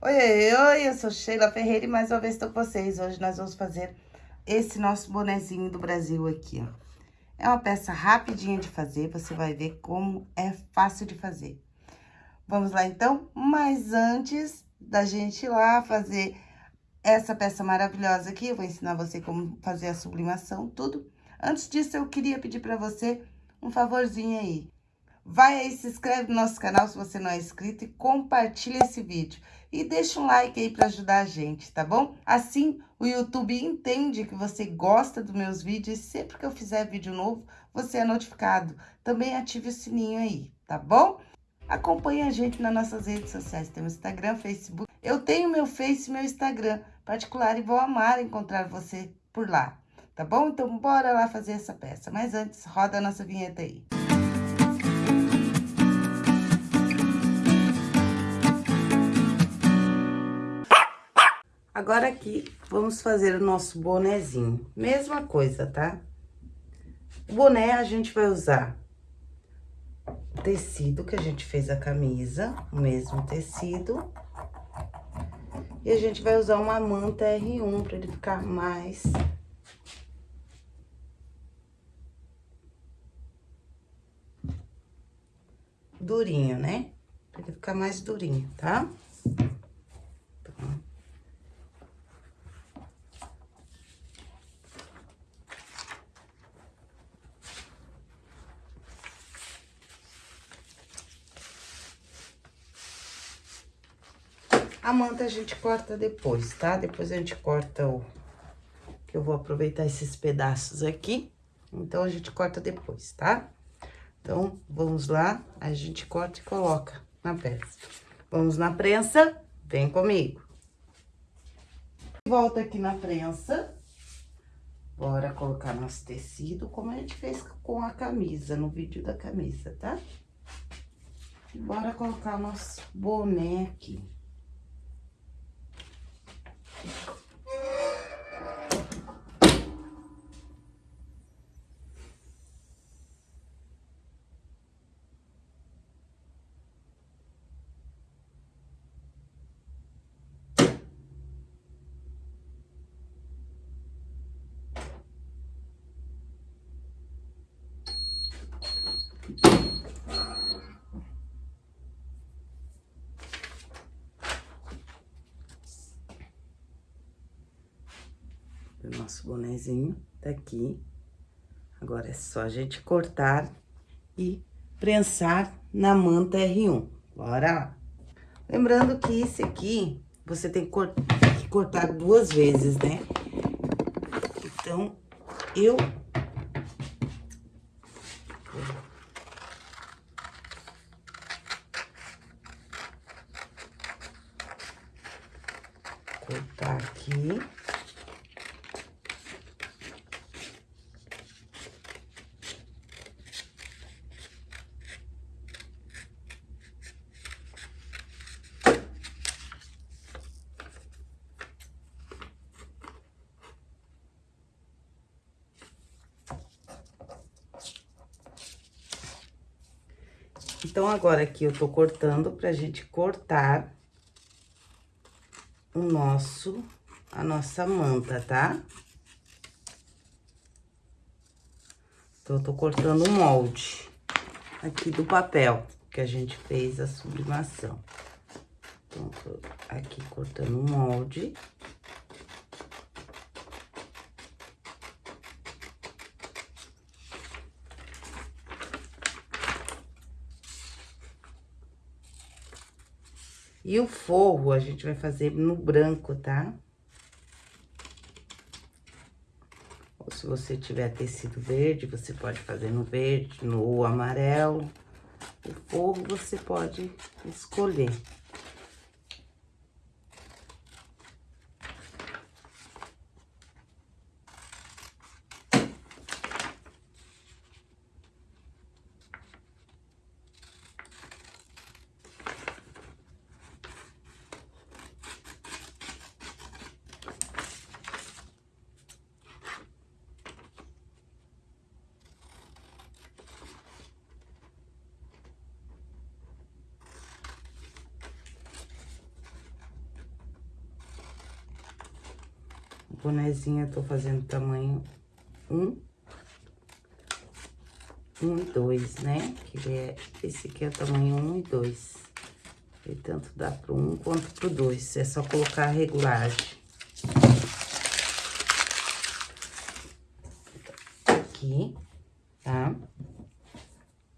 Oi, oi, oi, eu sou Sheila Ferreira e mais uma vez estou com vocês. Hoje nós vamos fazer esse nosso bonezinho do Brasil aqui, ó. É uma peça rapidinha de fazer, você vai ver como é fácil de fazer. Vamos lá, então? Mas antes da gente ir lá fazer essa peça maravilhosa aqui, eu vou ensinar você como fazer a sublimação, tudo. Antes disso, eu queria pedir para você um favorzinho aí. Vai aí, se inscreve no nosso canal se você não é inscrito e compartilha esse vídeo. E deixa um like aí para ajudar a gente, tá bom? Assim, o YouTube entende que você gosta dos meus vídeos e sempre que eu fizer vídeo novo, você é notificado. Também ative o sininho aí, tá bom? Acompanhe a gente nas nossas redes sociais, temos Instagram, Facebook. Eu tenho meu Face e meu Instagram particular e vou amar encontrar você por lá, tá bom? Então, bora lá fazer essa peça. Mas antes, roda a nossa vinheta aí. Agora aqui, vamos fazer o nosso bonezinho. Mesma coisa, tá? O boné a gente vai usar tecido que a gente fez a camisa, o mesmo tecido. E a gente vai usar uma manta R1 para ele ficar mais... Durinho, né? Pra ele ficar mais durinho, tá? A manta a gente corta depois, tá? Depois a gente corta o... Eu vou aproveitar esses pedaços aqui, então a gente corta depois, tá? Então, vamos lá, a gente corta e coloca na peça. Vamos na prensa, vem comigo. Volta aqui na prensa. Bora colocar nosso tecido, como a gente fez com a camisa, no vídeo da camisa, tá? Bora colocar nosso boné aqui. O nosso bonezinho tá aqui. Agora, é só a gente cortar e prensar na manta R1. Bora lá. Lembrando que esse aqui, você tem que, que cortar duas vezes, né? Então, eu cortar aqui. Então, agora aqui eu tô cortando pra gente cortar o nosso, a nossa manta, tá? Então, eu tô cortando o molde aqui do papel que a gente fez a sublimação. Então, tô aqui cortando o molde. E o forro a gente vai fazer no branco, tá? Ou se você tiver tecido verde, você pode fazer no verde, no amarelo. O forro você pode escolher. Bonezinho eu tô fazendo tamanho um, um e dois, né? Que ele é, esse aqui é o tamanho um e dois. E tanto dá pro um quanto pro dois, é só colocar a regulagem. Aqui, tá?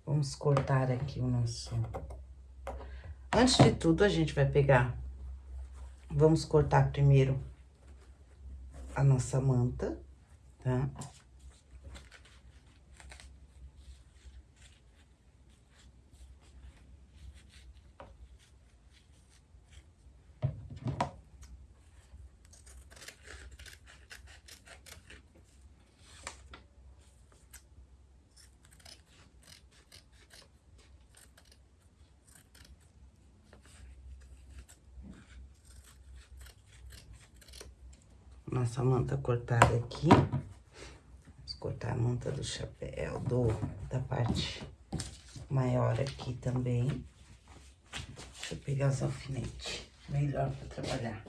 Vamos cortar aqui o nosso... Antes de tudo, a gente vai pegar... Vamos cortar primeiro a nossa manta, tá? Nossa manta cortada aqui. Vamos cortar a manta do chapéu, do, da parte maior aqui também. Deixa eu pegar os alfinetes, melhor para trabalhar.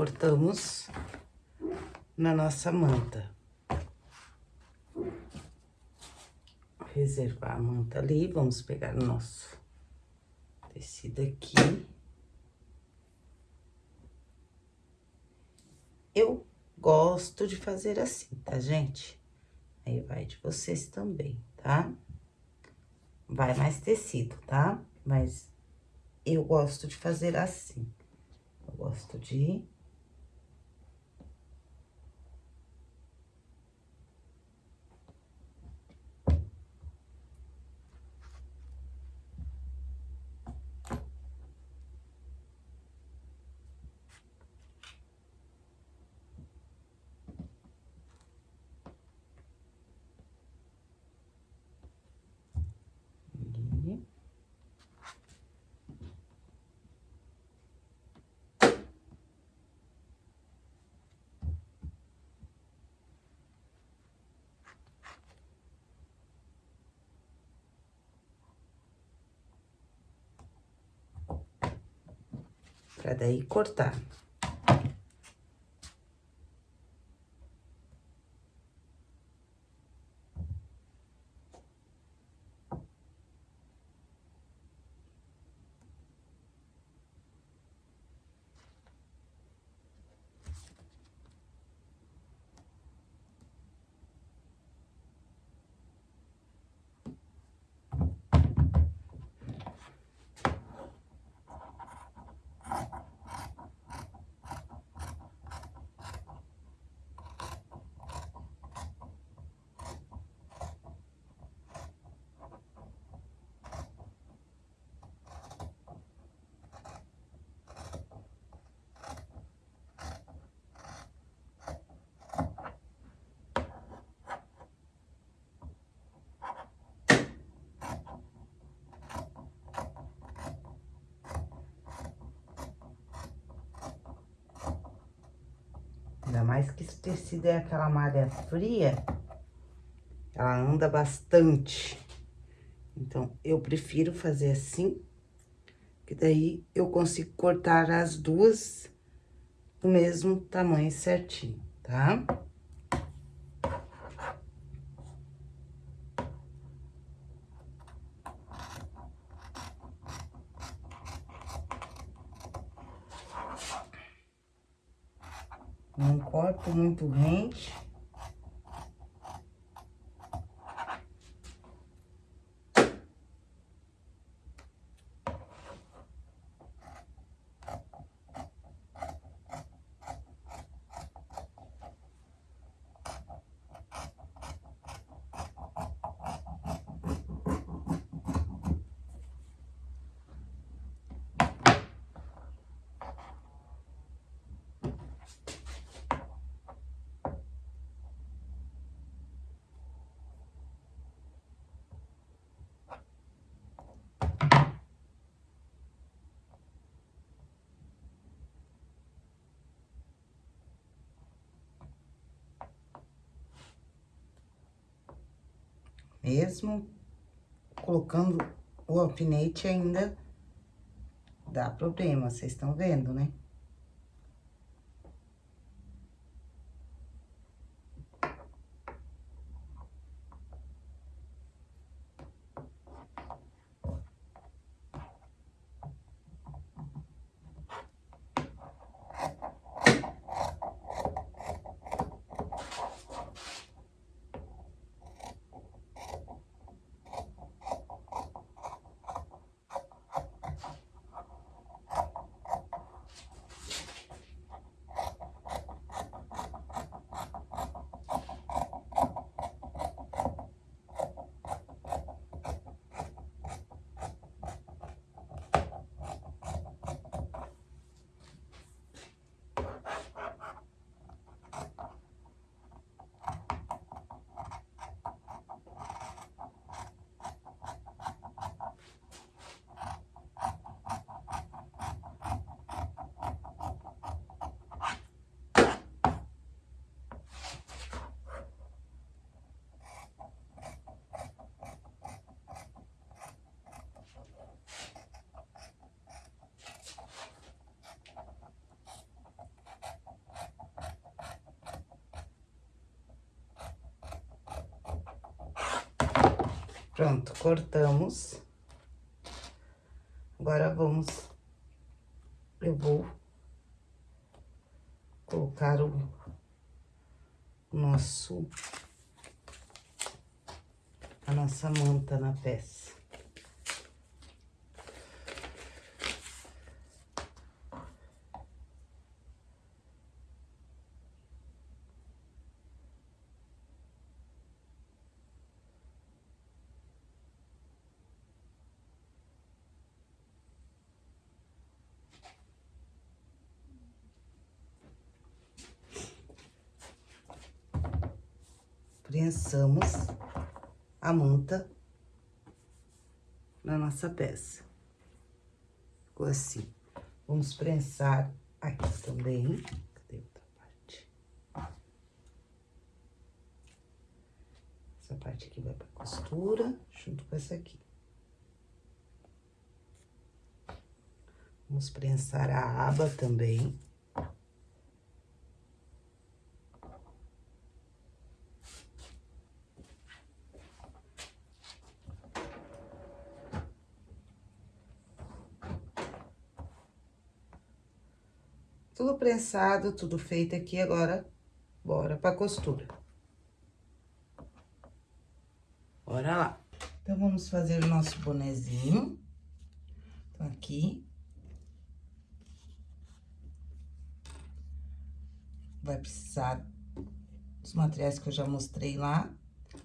Cortamos na nossa manta. Reservar a manta ali, vamos pegar o nosso tecido aqui. Eu gosto de fazer assim, tá, gente? Aí vai de vocês também, tá? Vai mais tecido, tá? Mas eu gosto de fazer assim. Eu gosto de Pra daí cortar. Mais que esse tecido é aquela malha fria, ela anda bastante. Então, eu prefiro fazer assim, que daí eu consigo cortar as duas do mesmo tamanho certinho, tá? Tá? Não corto muito rente. Mesmo colocando o alfinete ainda dá problema, vocês estão vendo, né? Pronto, cortamos. Agora, vamos... Eu vou colocar o nosso... A nossa manta na peça. prensamos a manta na nossa peça. Ficou assim. Vamos prensar aqui também. Cadê outra parte? Essa parte aqui vai pra costura, junto com essa aqui. Vamos prensar a aba também. Tudo prensado, tudo feito aqui, agora, bora pra costura. Bora lá. Então, vamos fazer o nosso bonezinho. Então, aqui. Vai precisar dos materiais que eu já mostrei lá.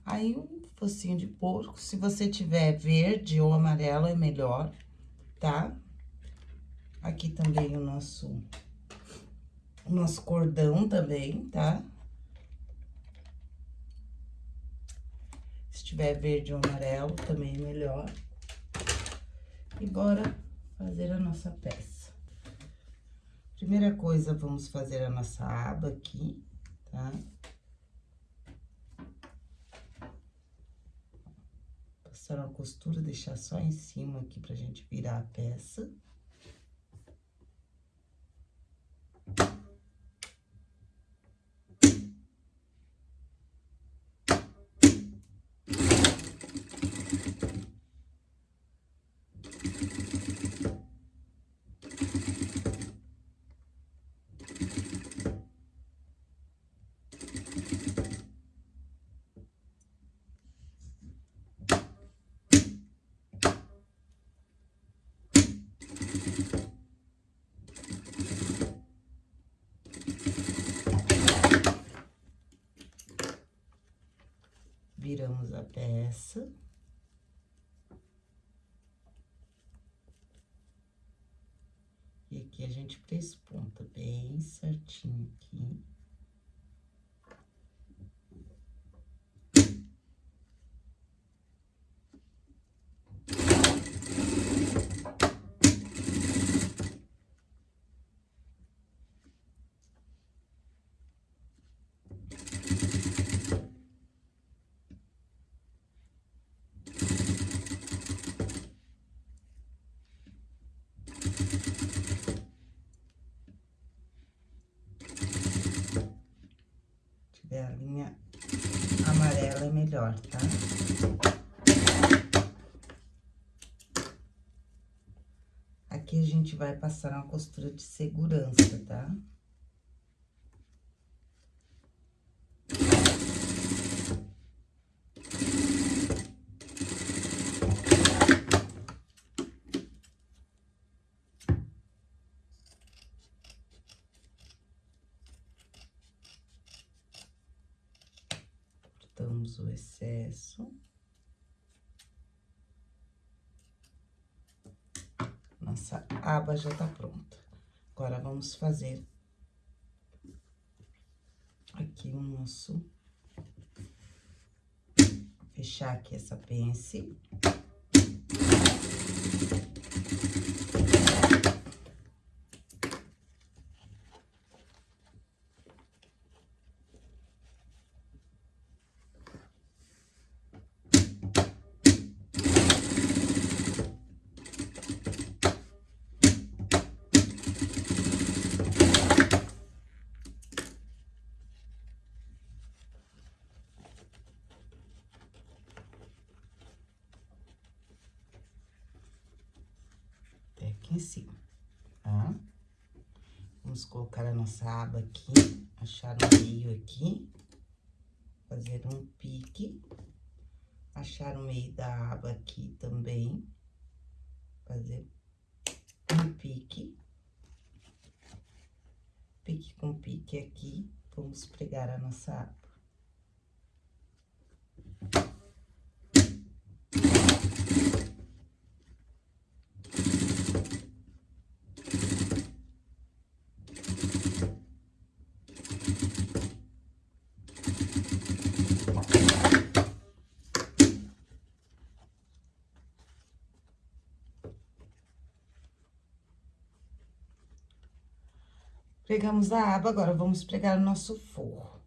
Aí, um focinho de porco, se você tiver verde ou amarelo, é melhor, tá? Aqui também o nosso nosso cordão também, tá? Se tiver verde ou amarelo, também é melhor. E bora fazer a nossa peça. Primeira coisa, vamos fazer a nossa aba aqui, tá? Passar uma costura, deixar só em cima aqui pra gente virar a peça. Viramos a peça. E aqui a gente presponta bem certinho aqui. Tiver a linha amarela é melhor, tá? Aqui a gente vai passar uma costura de segurança, tá? Tá? cortamos o excesso. Nossa aba já tá pronta. Agora, vamos fazer aqui o nosso... Fechar aqui essa pence. Em cima, tá? Vamos colocar a nossa aba aqui, achar o meio aqui, fazer um pique, achar o meio da aba aqui também, fazer um pique, pique com pique aqui, vamos pregar a nossa aba. Pregamos a aba, agora vamos pregar o nosso forro.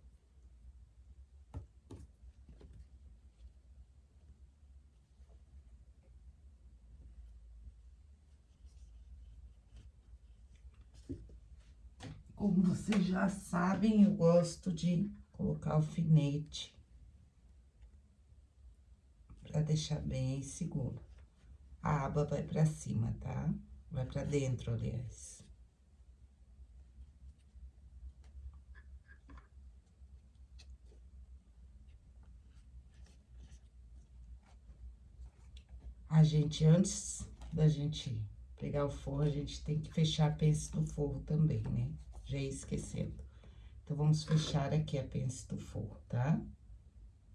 Como vocês já sabem, eu gosto de colocar alfinete pra deixar bem seguro. A aba vai pra cima, tá? Vai pra dentro, aliás. A gente, antes da gente pegar o forro, a gente tem que fechar a pence do forro também, né? Já ia esquecendo. Então, vamos fechar aqui a pence do forro, tá?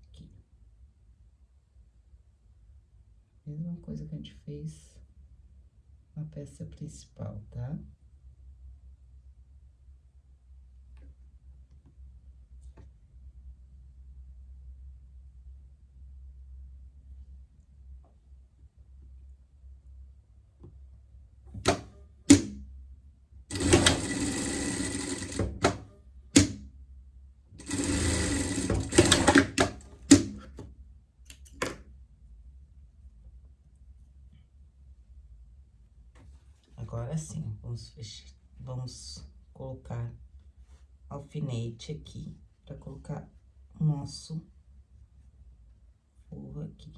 Aqui. Mesma coisa que a gente fez na peça principal, tá? Tá? Agora sim, vamos vamos colocar alfinete aqui, pra colocar o nosso forro aqui.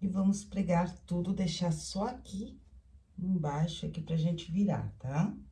E vamos pregar tudo, deixar só aqui embaixo, aqui pra gente virar, tá? Bora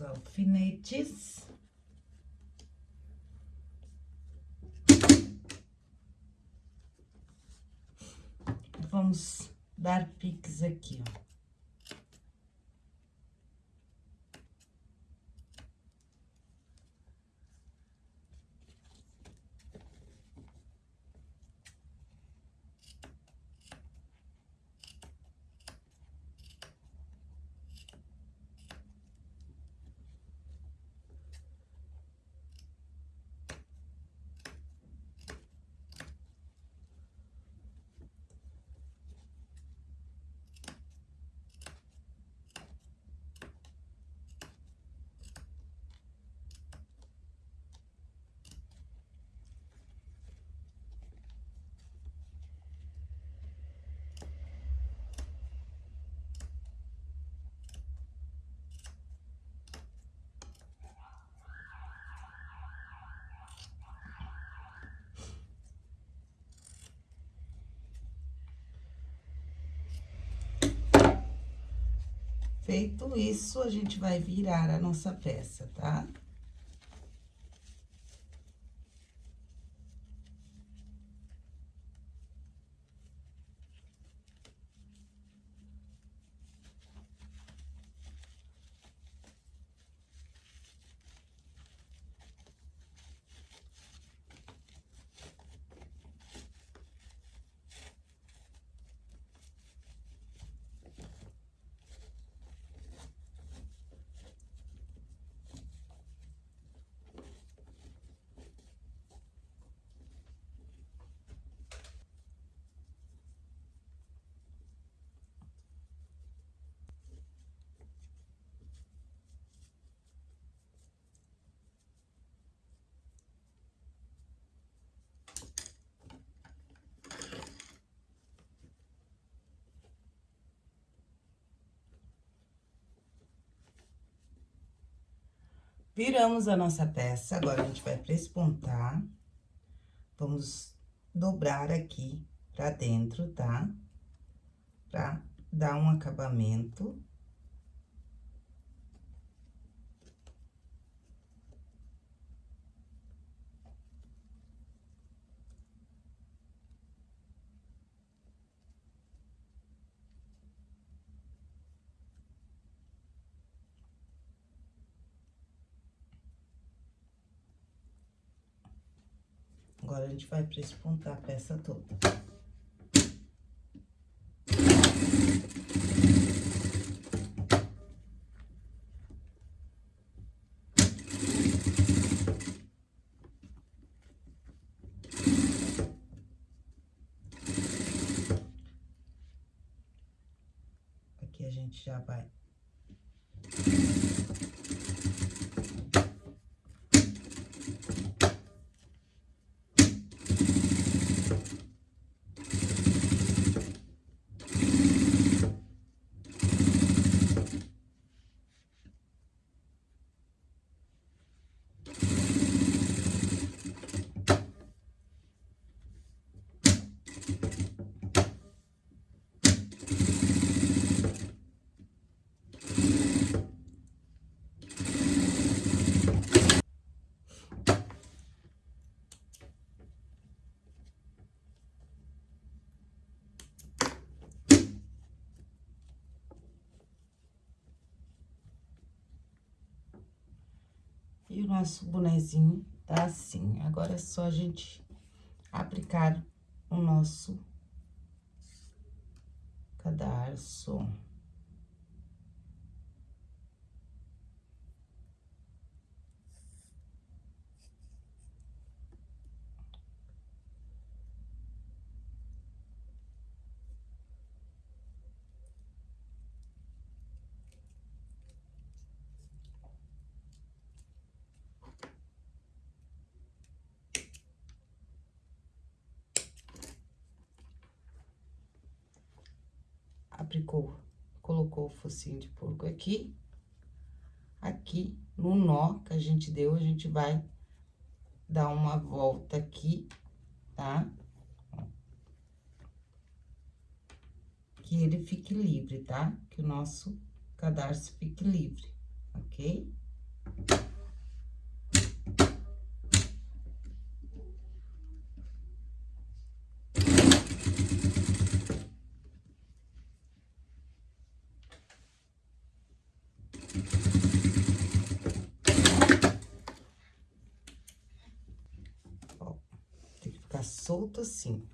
Alfinetes. Vamos dar piques aqui, ó. Feito isso, a gente vai virar a nossa peça, tá? Viramos a nossa peça, agora a gente vai prespontar. Vamos dobrar aqui pra dentro, tá? Pra dar um acabamento. gente vai prespontar a peça toda. Aqui a gente já vai nosso bonezinho tá assim. Agora é só a gente aplicar o nosso cadarço. Focinho de porco aqui. Aqui, no nó que a gente deu, a gente vai dar uma volta aqui, tá? Que ele fique livre, tá? Que o nosso cadarço fique livre, ok? Solto assim.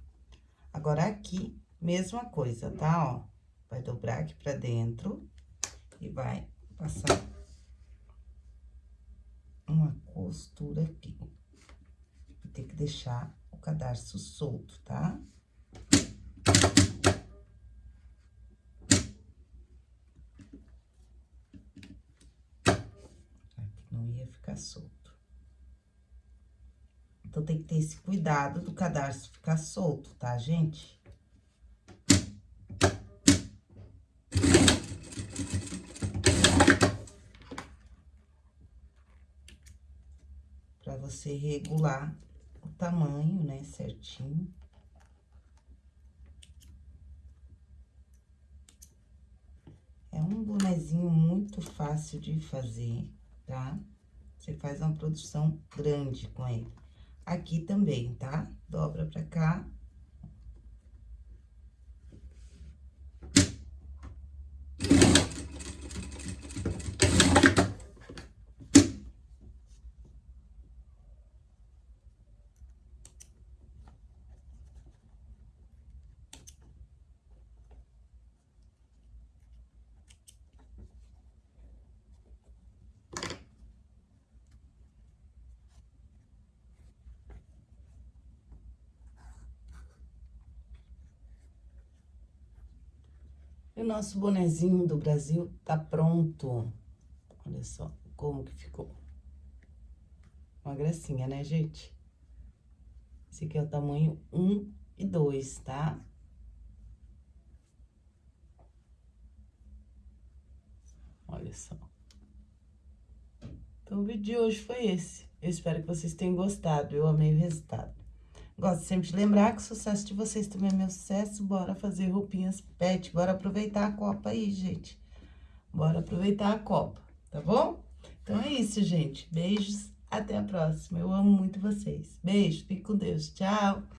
Agora, aqui, mesma coisa, tá? Ó, vai dobrar aqui pra dentro e vai passar uma costura aqui. Tem que deixar o cadarço solto, tá? Aqui não ia ficar solto. Tem que ter esse cuidado do cadarço ficar solto, tá, gente? Pra você regular o tamanho, né, certinho. É um bonezinho muito fácil de fazer, tá? Você faz uma produção grande com ele aqui também, tá? Dobra pra cá. O nosso bonezinho do Brasil tá pronto. Olha só como que ficou. Uma gracinha, né, gente? Esse aqui é o tamanho 1 e 2, tá? Olha só. Então, o vídeo de hoje foi esse. Eu espero que vocês tenham gostado. Eu amei o resultado. Gosto sempre de lembrar que o sucesso de vocês também é meu sucesso. Bora fazer roupinhas pet. Bora aproveitar a Copa aí, gente. Bora aproveitar a Copa, tá bom? Então é isso, gente. Beijos. Até a próxima. Eu amo muito vocês. Beijo. Fique com Deus. Tchau.